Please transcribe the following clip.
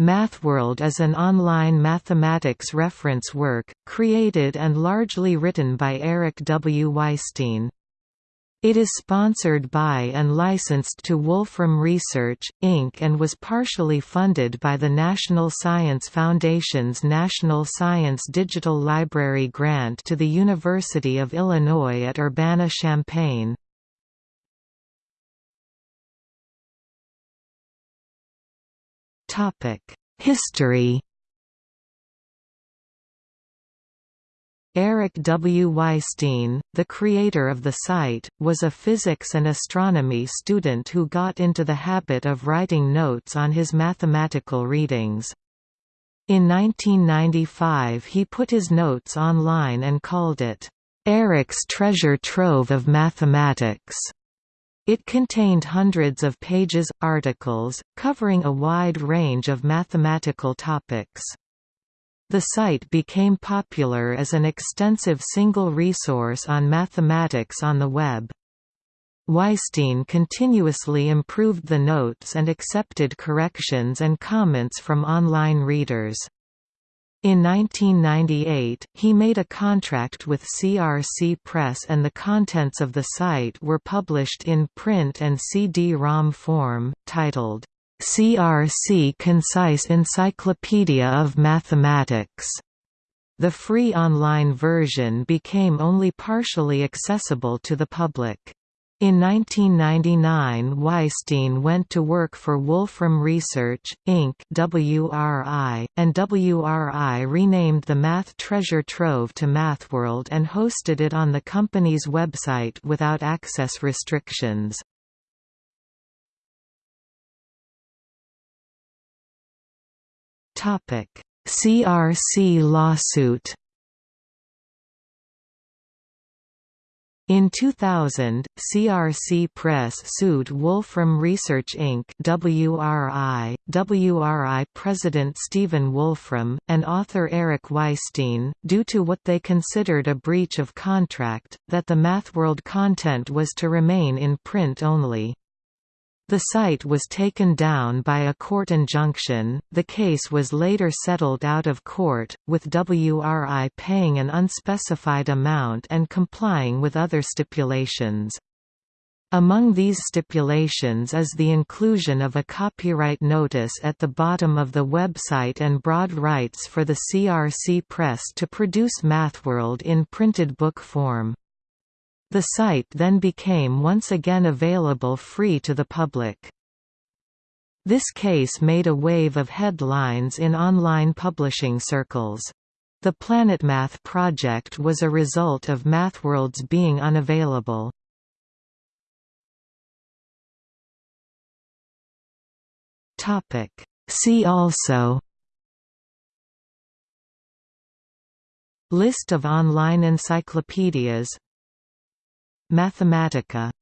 MathWorld is an online mathematics reference work, created and largely written by Eric W. Weisstein. It is sponsored by and licensed to Wolfram Research, Inc. and was partially funded by the National Science Foundation's National Science Digital Library grant to the University of Illinois at Urbana-Champaign. History Eric W. Weisstein, the creator of the site, was a physics and astronomy student who got into the habit of writing notes on his mathematical readings. In 1995 he put his notes online and called it, "'Eric's Treasure Trove of Mathematics'". It contained hundreds of pages, articles, covering a wide range of mathematical topics. The site became popular as an extensive single resource on mathematics on the web. Weisstein continuously improved the notes and accepted corrections and comments from online readers. In 1998, he made a contract with CRC Press and the contents of the site were published in print and CD-ROM form, titled, CRC Concise Encyclopedia of Mathematics. The free online version became only partially accessible to the public. In 1999 Weisstein went to work for Wolfram Research, Inc. WRI, and WRI renamed the Math Treasure Trove to MathWorld and hosted it on the company's website without access restrictions. CRC lawsuit. In 2000, CRC Press sued Wolfram Research Inc. WRI, WRI President Stephen Wolfram, and author Eric Weisstein, due to what they considered a breach of contract, that the MathWorld content was to remain in print only. The site was taken down by a court injunction. The case was later settled out of court, with WRI paying an unspecified amount and complying with other stipulations. Among these stipulations is the inclusion of a copyright notice at the bottom of the website and broad rights for the CRC Press to produce MathWorld in printed book form. The site then became once again available free to the public. This case made a wave of headlines in online publishing circles. The PlanetMath project was a result of MathWorlds being unavailable. See also List of online encyclopedias Mathematica